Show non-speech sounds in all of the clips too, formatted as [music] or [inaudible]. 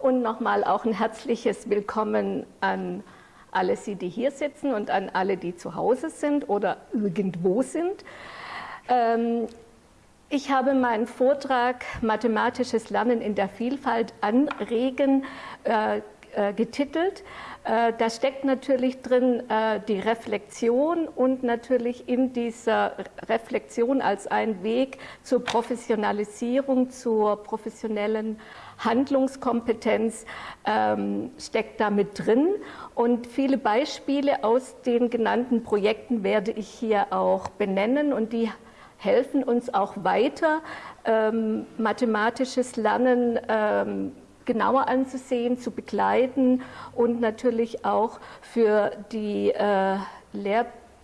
und nochmal auch ein herzliches Willkommen an alle Sie, die hier sitzen und an alle, die zu Hause sind oder irgendwo sind. Ähm, ich habe meinen Vortrag Mathematisches Lernen in der Vielfalt anregen äh, äh, getitelt. Äh, da steckt natürlich drin die Reflexion und natürlich in dieser Reflexion als ein Weg zur Professionalisierung, zur professionellen Handlungskompetenz ähm, steckt da mit drin. Und viele Beispiele aus den genannten Projekten werde ich hier auch benennen und die helfen uns auch weiter, ähm, mathematisches Lernen ähm, genauer anzusehen, zu begleiten und natürlich auch für die äh,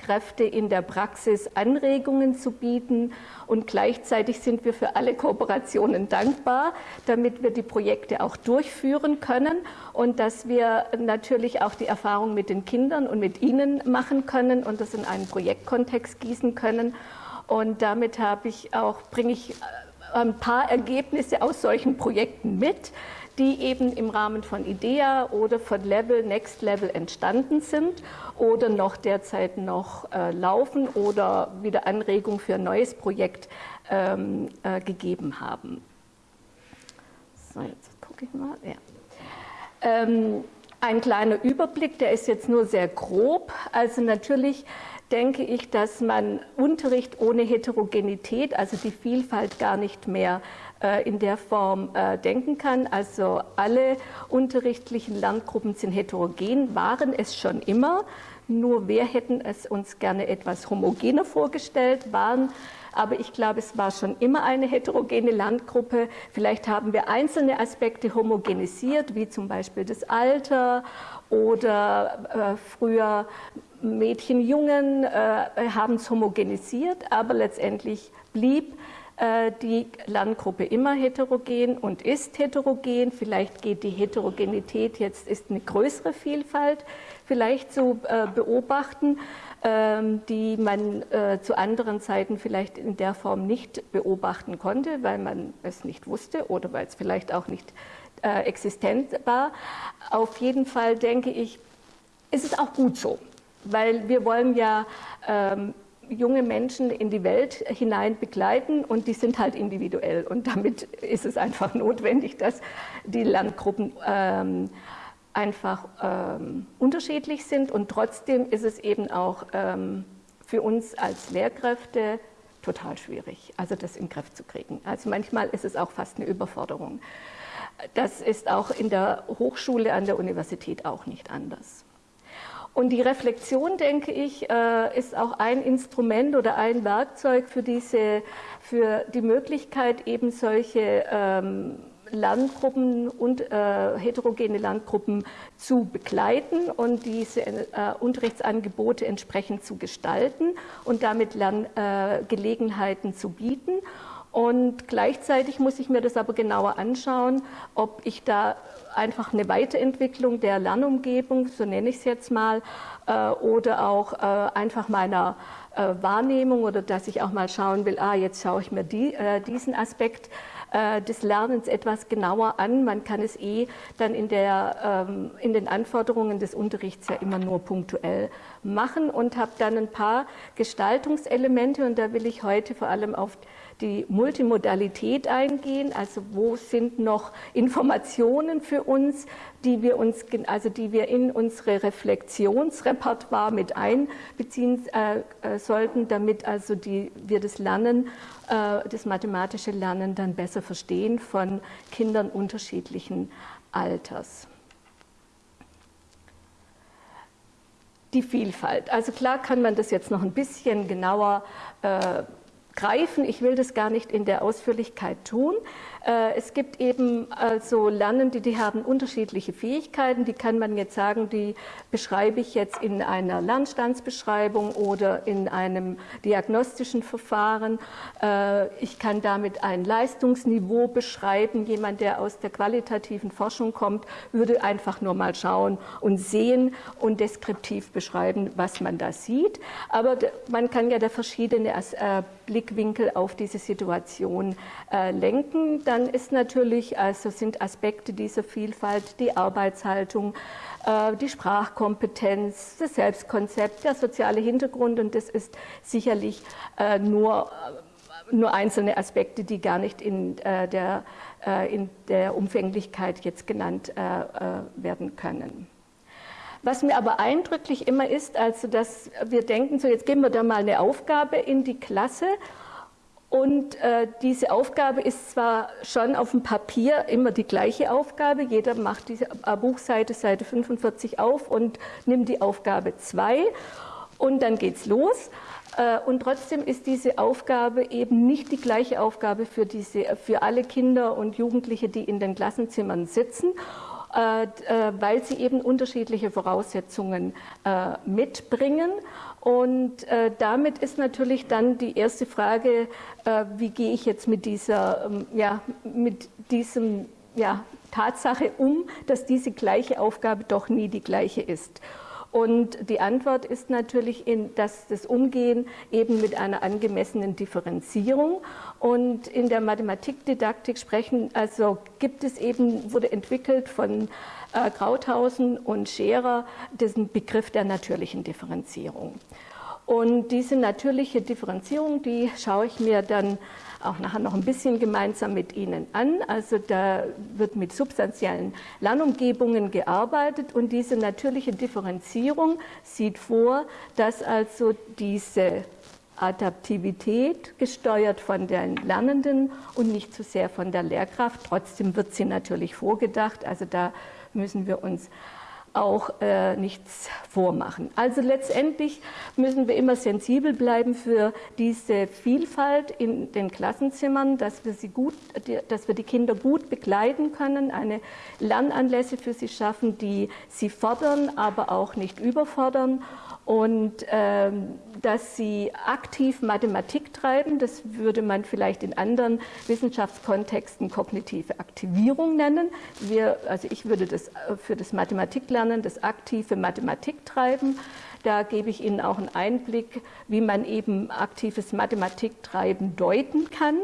Lehrkräfte in der Praxis Anregungen zu bieten. Und gleichzeitig sind wir für alle Kooperationen dankbar, damit wir die Projekte auch durchführen können und dass wir natürlich auch die Erfahrung mit den Kindern und mit ihnen machen können und das in einen Projektkontext gießen können. Und damit habe ich auch, bringe ich äh, ein paar Ergebnisse aus solchen Projekten mit, die eben im Rahmen von IDEA oder von Level, Next Level entstanden sind oder noch derzeit noch äh, laufen oder wieder Anregung für ein neues Projekt ähm, äh, gegeben haben. So, jetzt gucke ich mal. Ja. Ähm, ein kleiner Überblick, der ist jetzt nur sehr grob. Also natürlich denke ich, dass man Unterricht ohne Heterogenität, also die Vielfalt gar nicht mehr in der Form äh, denken kann. Also alle unterrichtlichen Lerngruppen sind heterogen, waren es schon immer. Nur wir hätten es uns gerne etwas homogener vorgestellt, waren aber ich glaube, es war schon immer eine heterogene Landgruppe. Vielleicht haben wir einzelne Aspekte homogenisiert, wie zum Beispiel das Alter oder äh, früher Mädchen, Jungen äh, haben es homogenisiert, aber letztendlich blieb äh, die Lerngruppe immer heterogen und ist heterogen. Vielleicht geht die Heterogenität jetzt ist eine größere Vielfalt vielleicht zu äh, beobachten, ähm, die man äh, zu anderen Zeiten vielleicht in der Form nicht beobachten konnte, weil man es nicht wusste oder weil es vielleicht auch nicht existent war. Auf jeden Fall denke ich, ist es auch gut so, weil wir wollen ja ähm, junge Menschen in die Welt hinein begleiten und die sind halt individuell und damit ist es einfach [laughs] notwendig, dass die Lerngruppen ähm, einfach ähm, unterschiedlich sind und trotzdem ist es eben auch ähm, für uns als Lehrkräfte total schwierig, also das in den Griff zu kriegen. Also manchmal ist es auch fast eine Überforderung. Das ist auch in der Hochschule, an der Universität auch nicht anders. Und die Reflexion, denke ich, äh, ist auch ein Instrument oder ein Werkzeug für, diese, für die Möglichkeit, eben solche ähm, Lerngruppen und äh, heterogene Lerngruppen zu begleiten und diese äh, Unterrichtsangebote entsprechend zu gestalten und damit Lerngelegenheiten zu bieten. Und gleichzeitig muss ich mir das aber genauer anschauen, ob ich da einfach eine Weiterentwicklung der Lernumgebung, so nenne ich es jetzt mal, äh, oder auch äh, einfach meiner äh, Wahrnehmung oder dass ich auch mal schauen will, ah, jetzt schaue ich mir die, äh, diesen Aspekt äh, des Lernens etwas genauer an. Man kann es eh dann in, der, ähm, in den Anforderungen des Unterrichts ja immer nur punktuell machen und habe dann ein paar Gestaltungselemente und da will ich heute vor allem auf die Multimodalität eingehen, also wo sind noch Informationen für uns, die wir, uns, also die wir in unsere Reflexionsrepertoire mit einbeziehen äh, äh, sollten, damit also die, wir das Lernen, äh, das mathematische Lernen dann besser verstehen von Kindern unterschiedlichen Alters. Die Vielfalt. Also klar kann man das jetzt noch ein bisschen genauer äh, greifen. Ich will das gar nicht in der Ausführlichkeit tun. Äh, es gibt eben also Lernende, die haben unterschiedliche Fähigkeiten. Die kann man jetzt sagen, die beschreibe ich jetzt in einer Lernstandsbeschreibung oder in einem diagnostischen Verfahren. Äh, ich kann damit ein Leistungsniveau beschreiben. Jemand, der aus der qualitativen Forschung kommt, würde einfach nur mal schauen und sehen und deskriptiv beschreiben, was man da sieht. Aber man kann ja da verschiedene äh, Blickwinkel auf diese Situation lenken. Da dann ist natürlich, also sind Aspekte dieser Vielfalt die Arbeitshaltung, äh, die Sprachkompetenz, das Selbstkonzept, der soziale Hintergrund und das ist sicherlich äh, nur nur einzelne Aspekte, die gar nicht in äh, der, äh, in der Umfänglichkeit jetzt genannt äh, werden können. Was mir aber eindrücklich immer ist, also dass wir denken, so jetzt geben wir da mal eine Aufgabe in die Klasse und äh, diese Aufgabe ist zwar schon auf dem Papier immer die gleiche Aufgabe, jeder macht diese Buchseite, Seite 45 auf und nimmt die Aufgabe 2 und dann geht's los. Äh, und trotzdem ist diese Aufgabe eben nicht die gleiche Aufgabe für, diese, für alle Kinder und Jugendliche, die in den Klassenzimmern sitzen, äh, äh, weil sie eben unterschiedliche Voraussetzungen mitbringen. Und damit ist natürlich dann die erste Frage, wie gehe ich jetzt mit dieser, ähm, ja, mit diesem ja, Tatsache um, dass diese gleiche Aufgabe doch nie die gleiche ist. Und die Antwort ist natürlich, in, dass das Umgehen eben mit einer angemessenen Differenzierung und in der Mathematikdidaktik sprechen, also gibt es eben, wurde entwickelt von äh, Krauthausen und Scherer, diesen Begriff der natürlichen Differenzierung. Und diese natürliche Differenzierung, die schaue ich mir dann auch nachher noch ein bisschen gemeinsam mit Ihnen an. Also da wird mit substanziellen Lernumgebungen gearbeitet und diese natürliche Differenzierung sieht vor, dass also diese Adaptivität gesteuert von den Lernenden und nicht zu so sehr von der Lehrkraft. Trotzdem wird sie natürlich vorgedacht. Also da müssen wir uns auch äh, nichts vormachen. Also letztendlich müssen wir immer sensibel bleiben für diese Vielfalt in den Klassenzimmern, dass wir, sie gut, dass wir die Kinder gut begleiten können, eine Lernanlässe für sie schaffen, die sie fordern, aber auch nicht überfordern und ähm, dass sie aktiv Mathematik treiben. Das würde man vielleicht in anderen Wissenschaftskontexten kognitive Aktivierung nennen. Wir, also ich würde das äh, für das Mathematiklernen das aktive Mathematik treiben. Da gebe ich Ihnen auch einen Einblick, wie man eben aktives Mathematiktreiben deuten kann.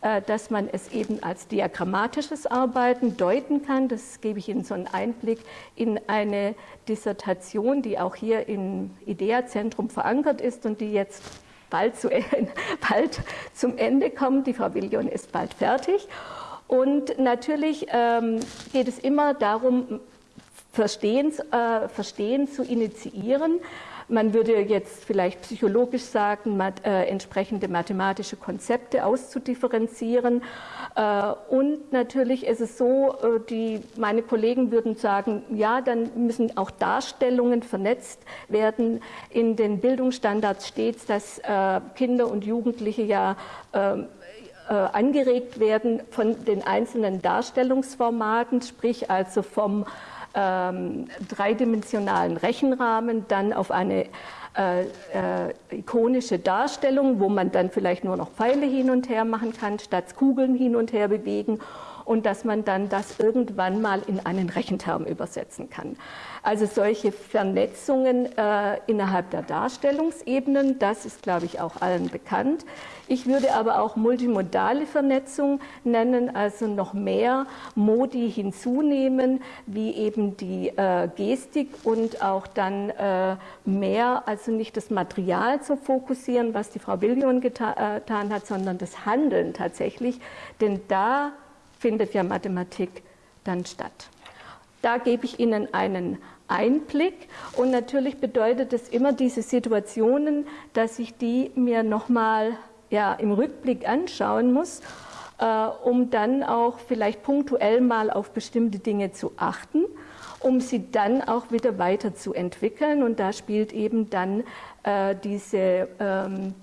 Äh, dass man es eben als diagrammatisches Arbeiten deuten kann. Das gebe ich Ihnen so einen Einblick in eine Dissertation, die auch hier im IDEA-Zentrum verankert ist und die jetzt bald, zu, [laughs] bald zum Ende kommt. Die Frau Willion ist bald fertig. Und natürlich ähm, geht es immer darum, Verstehen, äh, Verstehen zu initiieren. Man würde jetzt vielleicht psychologisch sagen, mat, äh, entsprechende mathematische Konzepte auszudifferenzieren. Äh, und natürlich ist es so, äh, die, meine Kollegen würden sagen, ja, dann müssen auch Darstellungen vernetzt werden. In den Bildungsstandards steht dass äh, Kinder und Jugendliche ja ähm, äh, angeregt werden von den einzelnen Darstellungsformaten, sprich also vom ähm, dreidimensionalen Rechenrahmen dann auf eine äh, äh, ikonische Darstellung, wo man dann vielleicht nur noch Pfeile hin und her machen kann, statt Kugeln hin und her bewegen und dass man dann das irgendwann mal in einen Rechenterm übersetzen kann. Also solche Vernetzungen äh, innerhalb der Darstellungsebenen, das ist, glaube ich, auch allen bekannt. Ich würde aber auch multimodale Vernetzung nennen, also noch mehr Modi hinzunehmen, wie eben die äh, Gestik und auch dann äh, mehr, also nicht das Material zu fokussieren, was die Frau Billion geta äh, getan hat, sondern das Handeln tatsächlich, denn da findet ja Mathematik dann statt. Da gebe ich Ihnen einen Einblick. Und natürlich bedeutet es immer diese Situationen, dass ich die mir nochmal ja, im Rückblick anschauen muss, äh, um dann auch vielleicht punktuell mal auf bestimmte Dinge zu achten, um sie dann auch wieder weiterzuentwickeln. Und da spielt eben dann äh, diese ähm,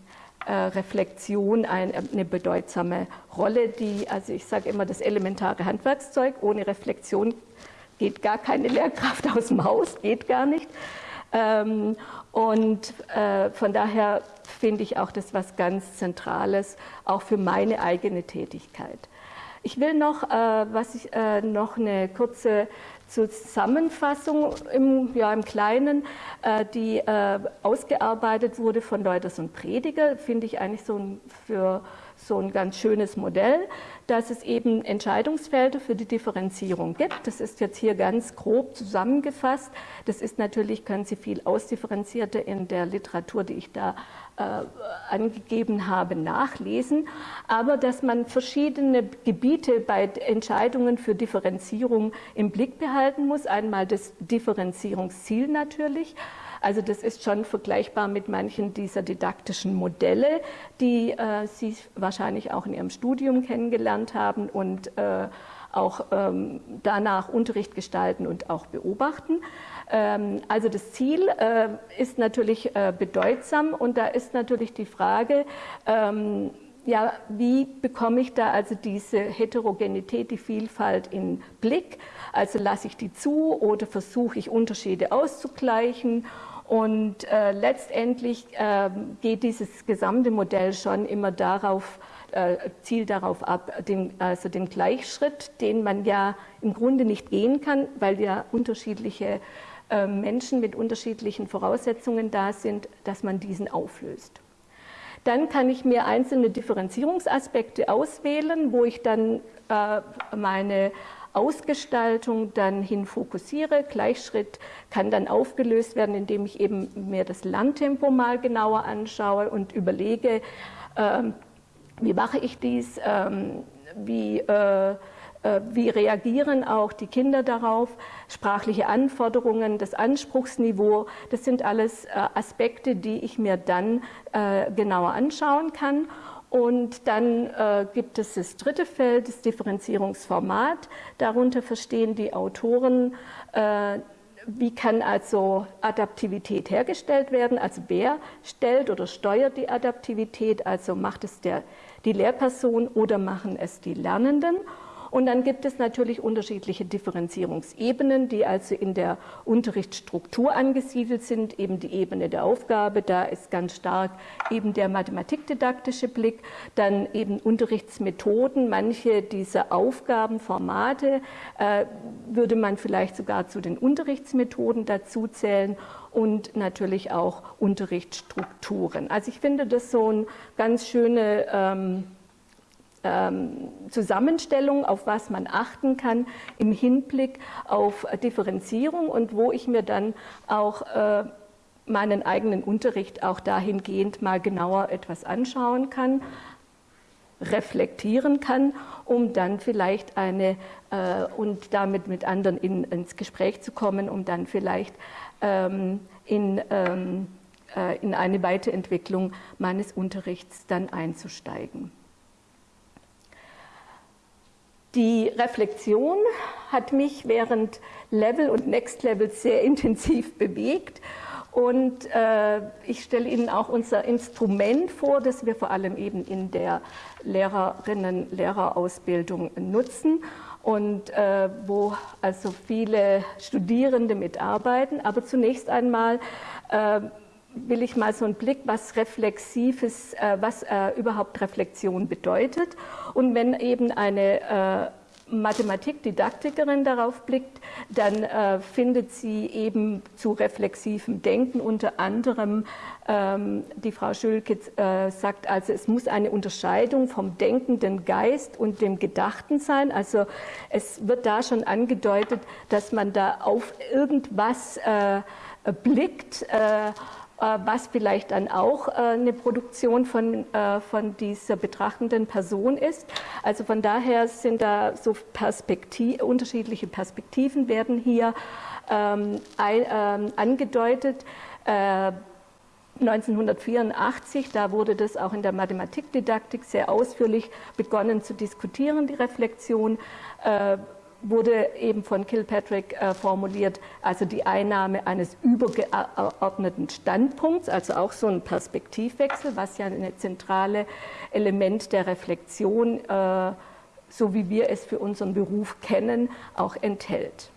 äh, Reflexion eine bedeutsame Rolle, die, also ich sage immer, das elementare Handwerkszeug, ohne Reflexion geht gar keine Lehrkraft aus dem Haus, geht gar nicht. Ähm, und äh, von daher finde ich auch das was ganz Zentrales, auch für meine eigene Tätigkeit. Ich will noch, äh, was ich, noch eine kurze Zusammenfassung im, ja, im Kleinen, äh, die äh, ausgearbeitet wurde von Leuters und Prediger, finde ich eigentlich so ein, für so ein ganz schönes Modell, dass es eben Entscheidungsfelder für die Differenzierung gibt. Das ist jetzt hier ganz grob zusammengefasst. Das ist natürlich, können Sie viel ausdifferenzierter in der Literatur, die ich da äh, angegeben habe, nachlesen. Aber dass man verschiedene Gebiete bei Entscheidungen für Differenzierung im Blick behalten muss. Einmal das Differenzierungsziel natürlich, also das ist schon vergleichbar mit manchen dieser didaktischen Modelle, die äh, Sie wahrscheinlich auch in Ihrem Studium kennengelernt haben und äh, auch ähm, danach Unterricht gestalten und auch beobachten. Ähm, also das Ziel äh, ist natürlich äh, bedeutsam und da ist natürlich die Frage, ähm, ja, wie bekomme ich da also diese Heterogenität, die Vielfalt in Blick? Also lasse ich die zu oder versuche ich Unterschiede auszugleichen und äh, letztendlich äh, geht dieses gesamte Modell schon immer darauf, äh, zielt darauf ab, den, also den Gleichschritt, den man ja im Grunde nicht gehen kann, weil ja unterschiedliche äh, Menschen mit unterschiedlichen Voraussetzungen da sind, dass man diesen auflöst. Dann kann ich mir einzelne Differenzierungsaspekte auswählen, wo ich dann äh, meine Ausgestaltung dann hin fokussiere. Gleichschritt kann dann aufgelöst werden, indem ich eben mir das Lerntempo mal genauer anschaue und überlege, ähm, wie mache ich dies, ähm, wie, äh, äh, wie reagieren auch die Kinder darauf, sprachliche Anforderungen, das Anspruchsniveau, das sind alles äh, Aspekte, die ich mir dann äh, genauer anschauen kann. Und dann äh, gibt es das dritte Feld, das Differenzierungsformat. Darunter verstehen die Autoren, äh, wie kann also Adaptivität hergestellt werden? Also wer stellt oder steuert die Adaptivität? Also macht es der, die Lehrperson oder machen es die Lernenden? Und dann gibt es natürlich unterschiedliche Differenzierungsebenen, die also in der Unterrichtsstruktur angesiedelt sind. Eben die Ebene der Aufgabe, da ist ganz stark eben der mathematikdidaktische Blick. Dann eben Unterrichtsmethoden, manche dieser Aufgabenformate äh, würde man vielleicht sogar zu den Unterrichtsmethoden dazu zählen und natürlich auch Unterrichtsstrukturen. Also ich finde das so eine ganz schöne ähm, ähm, Zusammenstellung, auf was man achten kann im Hinblick auf Differenzierung und wo ich mir dann auch äh, meinen eigenen Unterricht auch dahingehend mal genauer etwas anschauen kann, reflektieren kann, um dann vielleicht eine äh, und damit mit anderen in, ins Gespräch zu kommen, um dann vielleicht ähm, in, ähm, äh, in eine Weiterentwicklung meines Unterrichts dann einzusteigen. Die Reflexion hat mich während Level und Next Level sehr [laughs] intensiv bewegt. Und äh, ich stelle Ihnen auch unser Instrument vor, das wir vor allem eben in der Lehrerinnen-Lehrerausbildung nutzen und äh, wo also viele Studierende mitarbeiten. Aber zunächst einmal äh, will ich mal so einen Blick, was Reflexives, äh, was äh, überhaupt Reflexion bedeutet. Und wenn eben eine äh, Mathematikdidaktikerin darauf blickt, dann äh, findet sie eben zu reflexivem Denken unter anderem, ähm, die Frau Schülke äh, sagt also, es muss eine Unterscheidung vom denkenden Geist und dem Gedachten sein. Also es wird da schon angedeutet, dass man da auf irgendwas äh, blickt, äh, was vielleicht dann auch äh, eine Produktion von, äh, von dieser betrachtenden Person ist. Also von daher sind da so Perspektiv, unterschiedliche Perspektiven werden hier ähm, ein, ähm, angedeutet. Äh, 1984, da wurde das auch in der Mathematikdidaktik sehr ausführlich begonnen zu diskutieren, die Reflexion. Äh, wurde eben von Kilpatrick äh, formuliert, also die Einnahme eines übergeordneten Standpunkts, also auch so ein Perspektivwechsel, was ja ein zentrales Element der Reflexion, äh, so wie wir es für unseren Beruf kennen, auch enthält.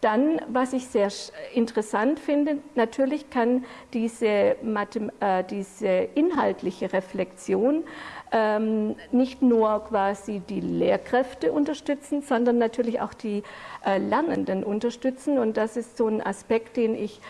Dann, was ich sehr interessant finde, natürlich kann diese, äh, diese inhaltliche Reflexion ähm, nicht nur quasi die Lehrkräfte unterstützen, sondern natürlich auch die äh, Lernenden unterstützen. Und das ist so ein Aspekt, den ich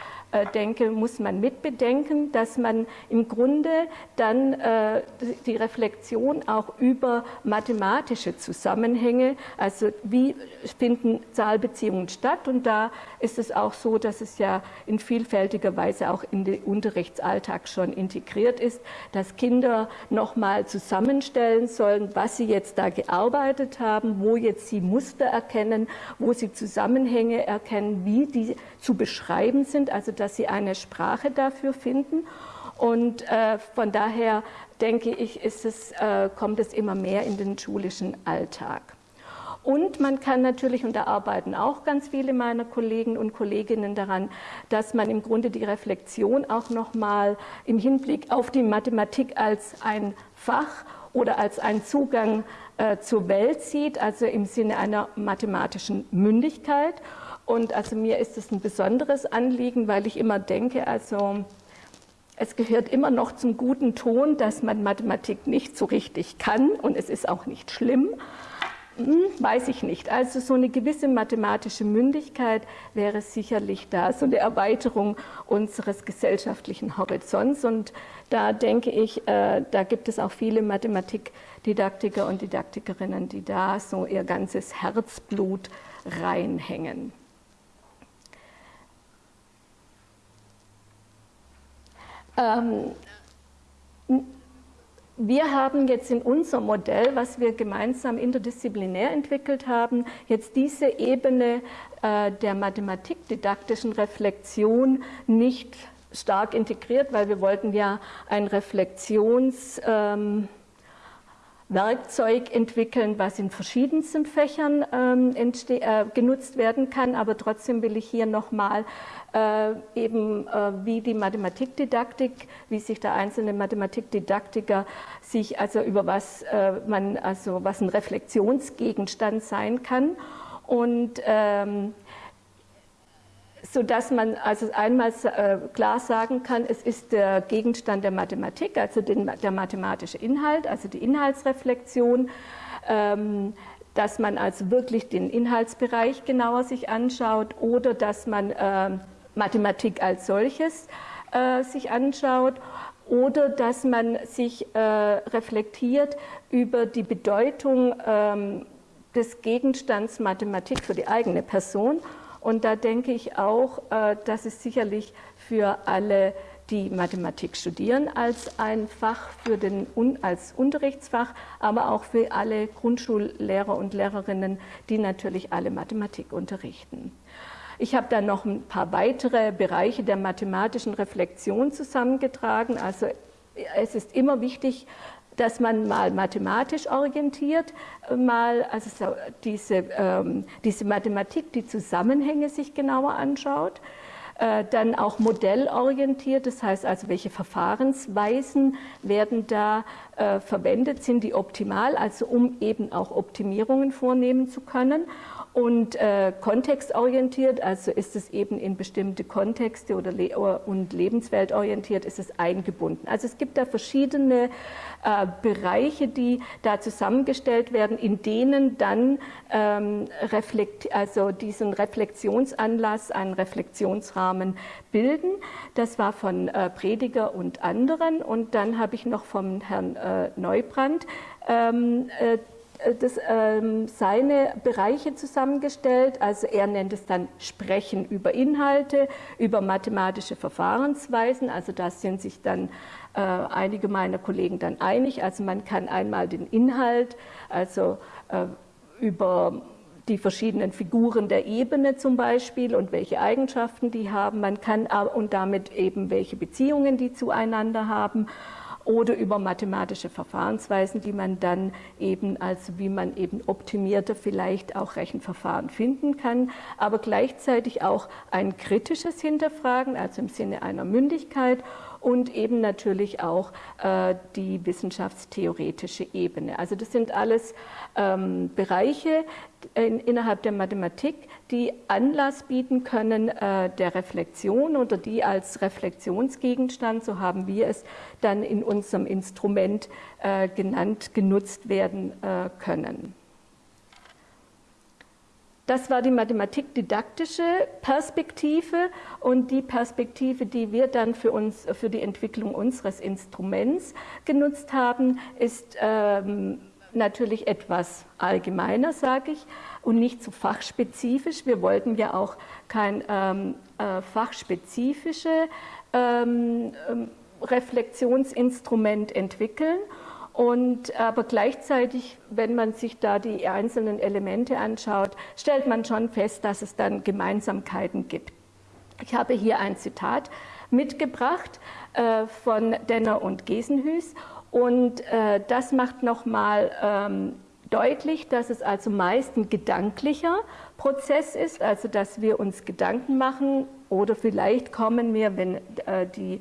denke, muss man mitbedenken, dass man im Grunde dann äh, die Reflexion auch über mathematische Zusammenhänge, also wie finden Zahlbeziehungen statt? Und da ist es auch so, dass es ja in vielfältiger Weise auch in den Unterrichtsalltag schon integriert ist, dass Kinder nochmal zusammenstellen sollen, was sie jetzt da gearbeitet haben, wo jetzt sie Muster erkennen, wo sie Zusammenhänge erkennen, wie die zu beschreiben sind, also dass sie eine Sprache dafür finden. Und äh, von daher denke ich, es, äh, kommt es immer mehr in den schulischen Alltag. Und man kann natürlich, und da arbeiten auch ganz viele meiner Kollegen und Kolleginnen daran, dass man im Grunde die Reflexion auch nochmal im Hinblick auf die Mathematik als ein Fach oder als ein Zugang äh, zur Welt sieht, also im Sinne einer mathematischen Mündigkeit. Und also mir ist es ein besonderes Anliegen, weil ich immer denke, also es gehört immer noch zum guten Ton, dass man Mathematik nicht so richtig kann und es ist auch nicht schlimm. Hm, weiß ich nicht. Also so eine gewisse mathematische Mündigkeit wäre sicherlich da, so eine Erweiterung unseres gesellschaftlichen Horizonts. Und da denke ich, äh, da gibt es auch viele Mathematikdidaktiker und Didaktikerinnen, die da so ihr ganzes Herzblut reinhängen. Ähm, wir haben jetzt in unserem Modell, was wir gemeinsam interdisziplinär entwickelt haben, jetzt diese Ebene äh, der mathematikdidaktischen Reflexion nicht stark integriert, weil wir wollten ja ein Reflexions... Ähm, Werkzeug entwickeln, was in verschiedensten Fächern ähm, äh, genutzt werden kann. Aber trotzdem will ich hier nochmal äh, eben äh, wie die Mathematikdidaktik, wie sich der einzelne Mathematikdidaktiker sich also über was äh, man also was ein Reflexionsgegenstand sein kann und ähm, so dass man also einmal äh, klar sagen kann, es ist der Gegenstand der Mathematik, also den, der mathematische Inhalt, also die Inhaltsreflexion, ähm, dass man also wirklich den Inhaltsbereich genauer sich anschaut oder dass man äh, Mathematik als solches äh, sich anschaut oder dass man sich reflektiert über die Bedeutung ähm, des Gegenstands Mathematik für die eigene Person und da denke ich auch, äh, dass es sicherlich für alle, die Mathematik studieren, als ein Fach für den, als Unterrichtsfach, aber auch für alle Grundschullehrer und Lehrerinnen, die natürlich alle Mathematik unterrichten. Ich habe dann noch ein paar weitere Bereiche der mathematischen Reflexion zusammengetragen. Also es ist immer wichtig, dass man mal mathematisch orientiert, mal also so diese, ähm, diese Mathematik, die Zusammenhänge sich genauer anschaut, äh, dann auch modellorientiert, das heißt also, welche Verfahrensweisen werden da äh, verwendet, sind die optimal, also um eben auch Optimierungen vornehmen zu können und äh, kontextorientiert, also ist es eben in bestimmte Kontexte oder le und lebensweltorientiert ist es eingebunden. Also es gibt da verschiedene äh, Bereiche, die da zusammengestellt werden, in denen dann ähm, reflekt, also diesen Reflexionsanlass, einen Reflexionsrahmen bilden. Das war von äh, Prediger und anderen und dann habe ich noch vom Herrn äh, Neubrand ähm, äh, das, ähm, seine Bereiche zusammengestellt. Also er nennt es dann Sprechen über Inhalte, über mathematische Verfahrensweisen. Also da sind sich dann äh, einige meiner Kollegen dann einig. Also man kann einmal den Inhalt, also äh, über die verschiedenen Figuren der Ebene zum Beispiel und welche Eigenschaften die haben. Man kann und damit eben welche Beziehungen die zueinander haben oder über mathematische Verfahrensweisen, die man dann eben, also wie man eben optimierter vielleicht auch Rechenverfahren finden kann, aber gleichzeitig auch ein kritisches Hinterfragen, also im Sinne einer Mündigkeit und eben natürlich auch äh, die wissenschaftstheoretische Ebene. Also das sind alles ähm, Bereiche in, innerhalb der Mathematik, die Anlass bieten können äh, der Reflexion oder die als Reflexionsgegenstand, so haben wir es dann in unserem Instrument äh, genannt, genutzt werden äh, können. Das war die mathematikdidaktische Perspektive und die Perspektive, die wir dann für uns, für die Entwicklung unseres Instruments genutzt haben, ist ähm, natürlich etwas allgemeiner, sage ich, und nicht so fachspezifisch. Wir wollten ja auch kein ähm, äh, fachspezifische ähm, ähm Reflexionsinstrument entwickeln. Und, aber gleichzeitig, wenn man sich da die einzelnen Elemente anschaut, stellt man schon fest, dass es dann Gemeinsamkeiten gibt. Ich habe hier ein Zitat mitgebracht äh, von Denner und Gesenhüß und äh, das macht nochmal ähm, deutlich, dass es also meist ein gedanklicher Prozess ist, also dass wir uns Gedanken machen oder vielleicht kommen wir, wenn äh, die,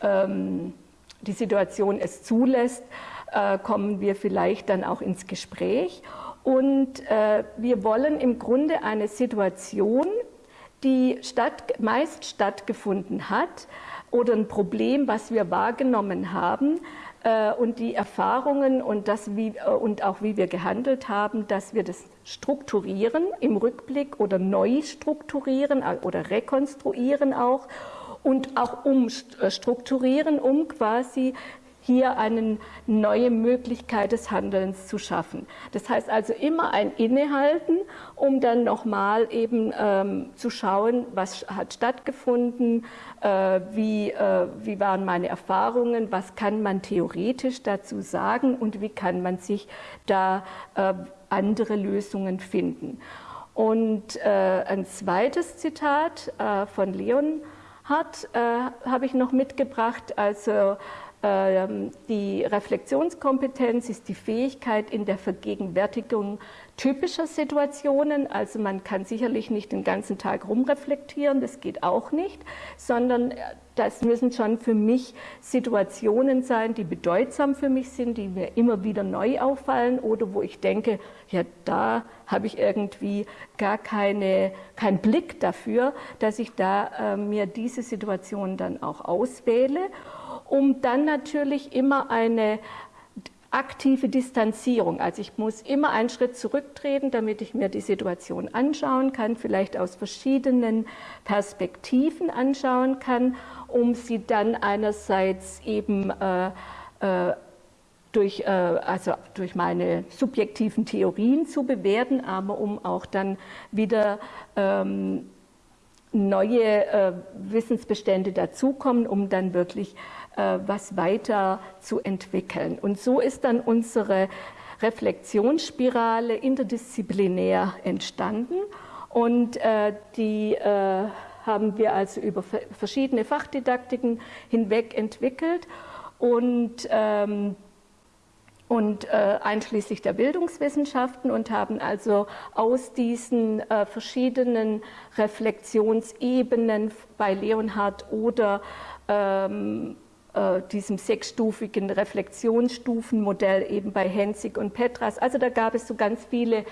ähm, die Situation es zulässt, äh, kommen wir vielleicht dann auch ins Gespräch. Und äh, wir wollen im Grunde eine Situation, die statt, meist stattgefunden hat oder ein Problem, was wir wahrgenommen haben, und die Erfahrungen und, das, wie, äh, und auch wie wir gehandelt haben, dass wir das strukturieren im Rückblick oder neu strukturieren äh, oder rekonstruieren auch und auch umstrukturieren, um quasi hier eine neue Möglichkeit des Handelns zu schaffen. Das heißt also immer ein Innehalten, um dann nochmal eben ähm, zu schauen, was hat stattgefunden, äh, wie, äh, wie waren meine Erfahrungen, was kann man theoretisch dazu sagen und wie kann man sich da äh, andere Lösungen finden. Und äh, ein zweites Zitat äh, von Leon hat, äh, habe ich noch mitgebracht, also die Reflexionskompetenz ist die Fähigkeit in der Vergegenwärtigung typischer Situationen. Also man kann sicherlich nicht den ganzen Tag rumreflektieren, das geht auch nicht, sondern äh, das müssen schon für mich Situationen sein, die bedeutsam für mich sind, die mir immer wieder neu auffallen oder wo ich denke, ja, da habe ich irgendwie gar keine, keinen Blick dafür, dass ich da äh, mir diese Situation dann auch auswähle um dann natürlich immer eine aktive Distanzierung. Also ich muss immer einen Schritt zurücktreten, damit ich mir die Situation anschauen kann, vielleicht aus verschiedenen Perspektiven anschauen kann, um sie dann einerseits eben äh, äh, durch, äh, also durch meine subjektiven Theorien zu bewerten, aber um auch dann wieder ähm, neue äh, Wissensbestände dazukommen, um dann wirklich was weiter zu entwickeln. Und so ist dann unsere Reflexionsspirale interdisziplinär entstanden und äh, die äh, haben wir also über verschiedene Fachdidaktiken hinweg entwickelt und ähm, und äh, einschließlich der Bildungswissenschaften und haben also aus diesen äh, verschiedenen Reflexionsebenen bei Leonhard oder ähm, äh, diesem sechsstufigen Reflexionsstufenmodell eben bei Hensig und Petras. Also da gab es so ganz viele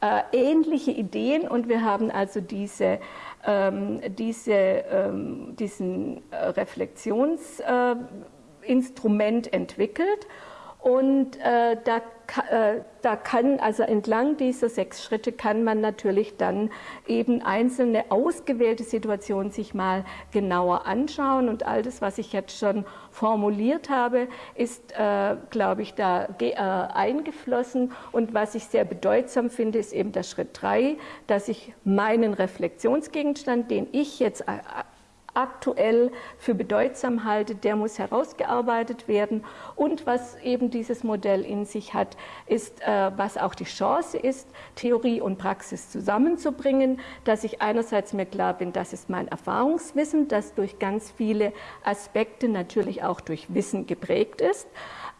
äh, ähnliche Ideen und wir haben also diese, ähm, diese, ähm, diesen äh, Reflexionsinstrument entwickelt und äh, da, äh, da kann, also entlang dieser sechs Schritte kann man natürlich dann eben einzelne ausgewählte Situationen sich mal genauer anschauen. Und all das, was ich jetzt schon formuliert habe, ist, äh, glaube ich, da äh, eingeflossen. Und was ich sehr bedeutsam finde, ist eben der Schritt drei, dass ich meinen Reflexionsgegenstand, den ich jetzt äh, aktuell für bedeutsam halte, der muss herausgearbeitet werden. Und was eben dieses Modell in sich hat, ist, äh, was auch die Chance ist, Theorie und Praxis zusammenzubringen, dass ich einerseits mir klar bin, das ist mein Erfahrungswissen, das durch ganz viele Aspekte natürlich auch durch Wissen geprägt ist,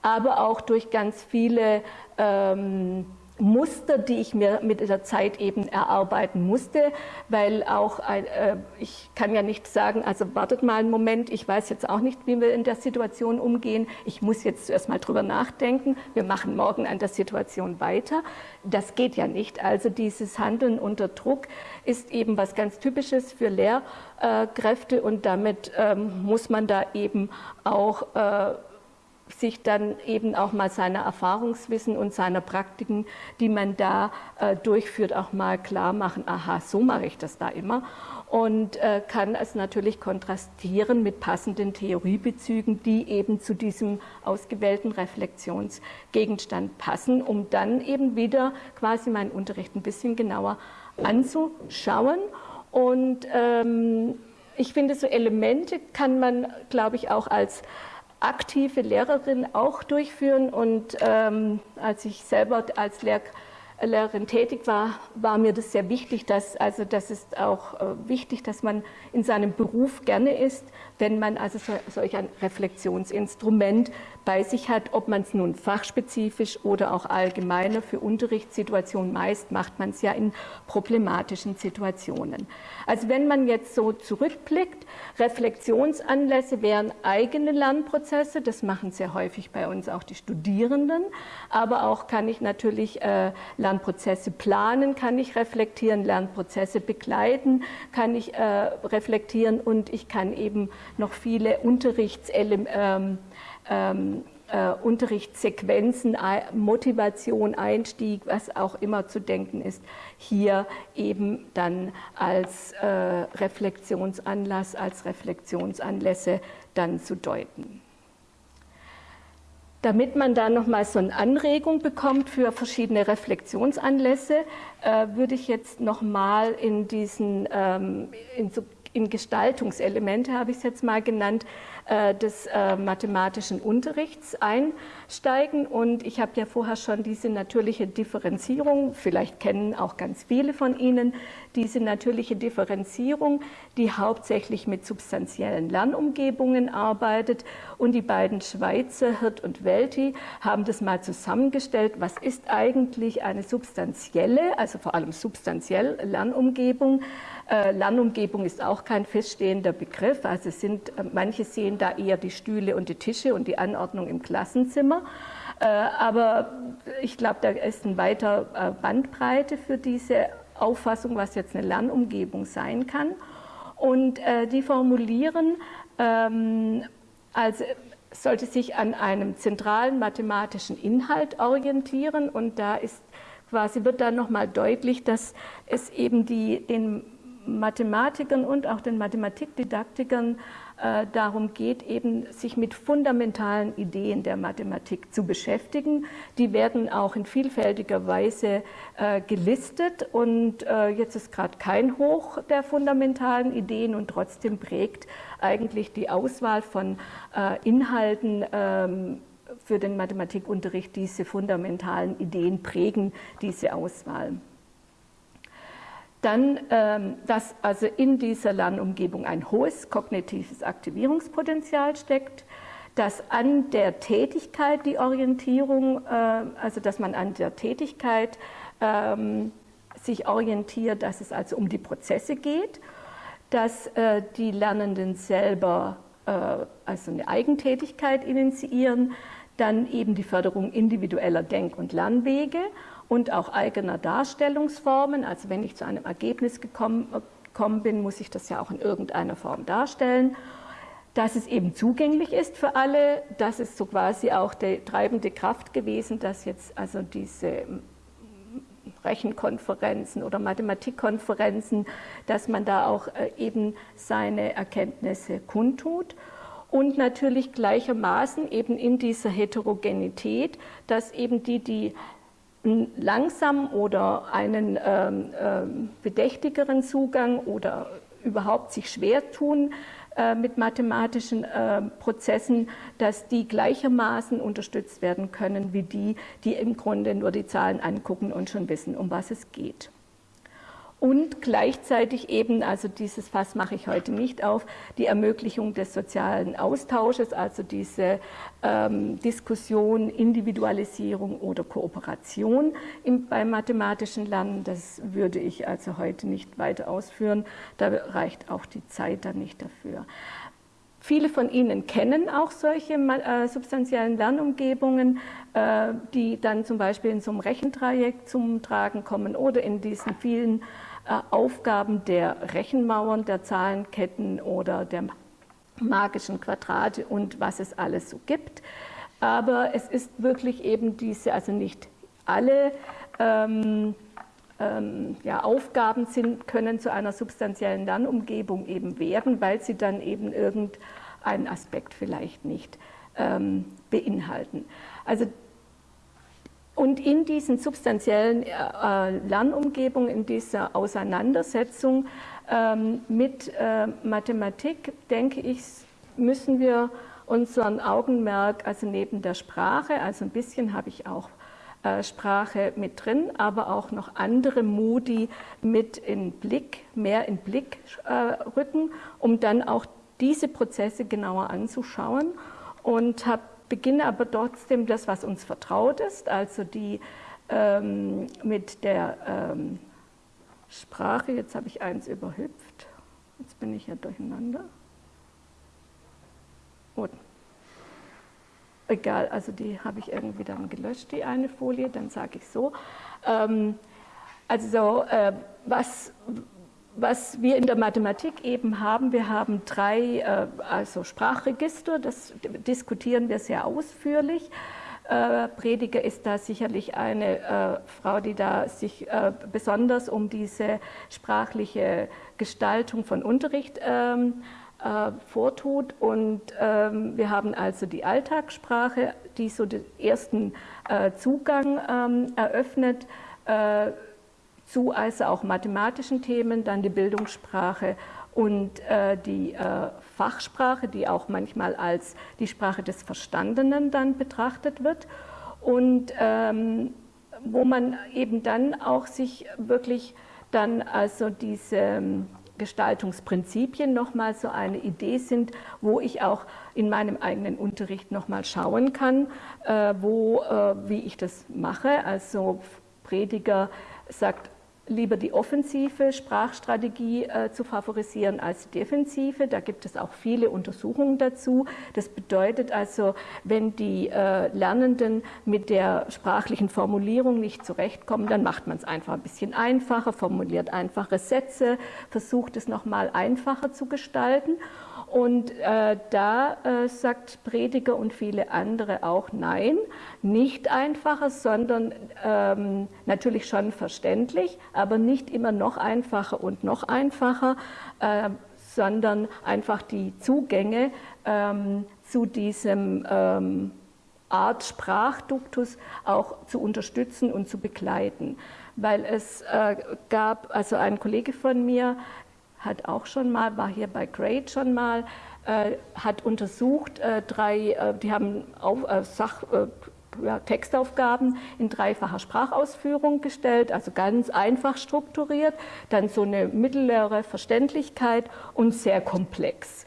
aber auch durch ganz viele ähm, Muster, die ich mir mit der Zeit eben erarbeiten musste, weil auch, äh, ich kann ja nicht sagen, also wartet mal einen Moment, ich weiß jetzt auch nicht, wie wir in der Situation umgehen, ich muss jetzt zuerst mal drüber nachdenken, wir machen morgen an der Situation weiter. Das geht ja nicht. Also dieses Handeln unter Druck ist eben was ganz Typisches für Lehrkräfte und damit ähm, muss man da eben auch äh, sich dann eben auch mal seiner Erfahrungswissen und seiner Praktiken, die man da äh, durchführt, auch mal klar machen, aha, so mache ich das da immer und äh, kann es natürlich kontrastieren mit passenden Theoriebezügen, die eben zu diesem ausgewählten Reflexionsgegenstand passen, um dann eben wieder quasi meinen Unterricht ein bisschen genauer anzuschauen. Und ähm, ich finde, so Elemente kann man, glaube ich, auch als aktive Lehrerin auch durchführen. Und ähm, als ich selber als Lehrkraft Lehrerin tätig war, war mir das sehr wichtig, dass, also das ist auch äh, wichtig, dass man in seinem Beruf gerne ist, wenn man also so, solch ein Reflexionsinstrument bei sich hat, ob man es nun fachspezifisch oder auch allgemeiner für Unterrichtssituationen meist macht man es ja in problematischen Situationen. Also wenn man jetzt so zurückblickt, Reflexionsanlässe wären eigene Lernprozesse, das machen sehr häufig bei uns auch die Studierenden, aber auch kann ich natürlich äh, Lernprozesse planen, kann ich reflektieren, Lernprozesse begleiten, kann ich äh, reflektieren und ich kann eben noch viele Unterrichtselemente ähm, ähm, äh, Unterrichtssequenzen, Motivation, Einstieg, was auch immer zu denken ist, hier eben dann als äh, Reflexionsanlass, als Reflexionsanlässe dann zu deuten. Damit man da nochmal so eine Anregung bekommt für verschiedene Reflexionsanlässe, äh, würde ich jetzt nochmal in diesen, ähm, in, so, in Gestaltungselemente, habe ich es jetzt mal genannt, äh, des äh, mathematischen Unterrichts einsteigen. Und ich habe ja vorher schon diese natürliche Differenzierung, vielleicht kennen auch ganz viele von Ihnen diese natürliche Differenzierung, die hauptsächlich mit substanziellen Lernumgebungen arbeitet. Und die beiden Schweizer, Hirt und Welti, haben das mal zusammengestellt. Was ist eigentlich eine substanzielle, also vor allem substanziell Lernumgebung? Äh, Lernumgebung ist auch kein feststehender Begriff. Also sind, äh, manche sehen da eher die Stühle und die Tische und die Anordnung im Klassenzimmer. Äh, aber ich glaube, da ist eine weitere äh, Bandbreite für diese Auffassung, was jetzt eine Lernumgebung sein kann. Und die formulieren, ähm, also sollte sich an einem zentralen mathematischen Inhalt orientieren und da ist quasi wird dann nochmal deutlich, dass es eben die, den Mathematikern und auch den Mathematikdidaktikern äh, darum geht, eben sich mit fundamentalen Ideen der Mathematik zu beschäftigen. Die werden auch in vielfältiger Weise äh, gelistet und äh, jetzt ist gerade kein Hoch der fundamentalen Ideen und trotzdem prägt eigentlich die Auswahl von äh, Inhalten ähm, für den Mathematikunterricht diese fundamentalen Ideen prägen diese Auswahl. Dann, ähm, dass also in dieser Lernumgebung ein hohes kognitives Aktivierungspotenzial steckt, dass an der Tätigkeit die Orientierung, äh, also dass man an der Tätigkeit ähm, sich orientiert, dass es also um die Prozesse geht, dass äh, die Lernenden selber äh, also eine Eigentätigkeit initiieren, dann eben die Förderung individueller Denk- und Lernwege und auch eigener Darstellungsformen. Also wenn ich zu einem Ergebnis gekommen, gekommen bin, muss ich das ja auch in irgendeiner Form darstellen. Dass es eben zugänglich ist für alle, das ist so quasi auch die treibende Kraft gewesen, dass jetzt also diese Rechenkonferenzen oder Mathematikkonferenzen, dass man da auch äh, eben seine Erkenntnisse kundtut. Und natürlich gleichermaßen eben in dieser Heterogenität, dass eben die, die langsam oder einen ähm, ähm, bedächtigeren Zugang oder überhaupt sich schwer tun äh, mit mathematischen äh, Prozessen, dass die gleichermaßen unterstützt werden können wie die, die im Grunde nur die Zahlen angucken und schon wissen, um was es geht und gleichzeitig eben, also dieses Fass mache ich heute nicht auf, die Ermöglichung des sozialen Austausches, also diese ähm, Diskussion, Individualisierung oder Kooperation im, beim mathematischen Lernen. Das würde ich also heute nicht weiter ausführen, da reicht auch die Zeit dann nicht dafür. Viele von Ihnen kennen auch solche äh, substanziellen Lernumgebungen, äh, die dann zum Beispiel in so einem Rechentrajekt zum Tragen kommen oder in diesen vielen Aufgaben der Rechenmauern, der Zahlenketten oder der magischen Quadrate und was es alles so gibt. aber es ist wirklich eben diese, also nicht alle ähm, ähm, ja, Aufgaben sind, können zu einer substanziellen Lernumgebung eben werden, weil sie dann eben irgendeinen Aspekt vielleicht nicht ähm, beinhalten. Also und in diesen substanziellen äh, Lernumgebungen, in dieser Auseinandersetzung ähm, mit äh, Mathematik, denke ich, müssen wir unseren Augenmerk, also neben der Sprache, also ein bisschen habe ich auch äh, Sprache mit drin, aber auch noch andere Modi mit in Blick, mehr in Blick äh, rücken, um dann auch diese Prozesse genauer anzuschauen. Und habe beginne aber trotzdem das, was uns vertraut ist, also die ähm, mit der ähm, Sprache, jetzt habe ich eins überhüpft, jetzt bin ich ja durcheinander. Gut. Egal, also die habe ich irgendwie dann gelöscht, die eine Folie, dann sage ich so. Ähm, also äh, was, was wir in der Mathematik eben haben, wir haben drei äh, also Sprachregister, das diskutieren wir sehr ausführlich. Äh, Prediger ist da sicherlich eine äh, Frau, die da sich besonders um diese sprachliche Gestaltung von Unterricht ähm, äh, vortut. Und ähm, wir haben also die Alltagssprache, die so den ersten Zugang ähm, eröffnet zu also auch mathematischen Themen, dann die Bildungssprache und äh, die äh, Fachsprache, die auch manchmal als die Sprache des Verstandenen dann betrachtet wird und ähm, wo man eben dann auch sich wirklich dann also diese ähm, Gestaltungsprinzipien nochmal so eine Idee sind, wo ich auch in meinem eigenen Unterricht nochmal schauen kann, äh, wo, äh, wie ich das mache. Also Prediger sagt, lieber die offensive Sprachstrategie äh, zu favorisieren als die defensive. Da gibt es auch viele Untersuchungen dazu. Das bedeutet also, wenn die äh, Lernenden mit der sprachlichen Formulierung nicht zurechtkommen, dann macht man es einfach ein bisschen einfacher, formuliert einfache Sätze, versucht es nochmal einfacher zu gestalten. Und äh, da äh, sagt Prediger und viele andere auch nein, nicht einfacher, sondern ähm, natürlich schon verständlich, aber nicht immer noch einfacher und noch einfacher, äh, sondern einfach die Zugänge ähm, zu diesem ähm, Art Sprachduktus auch zu unterstützen und zu begleiten. Weil es äh, gab, also ein Kollege von mir, hat auch schon mal, war hier bei Great schon mal, äh, hat untersucht, äh, drei, äh, die haben auf, äh, Sach, äh, ja, Textaufgaben in dreifacher Sprachausführung gestellt, also ganz einfach strukturiert, dann so eine mittlere Verständlichkeit und sehr komplex.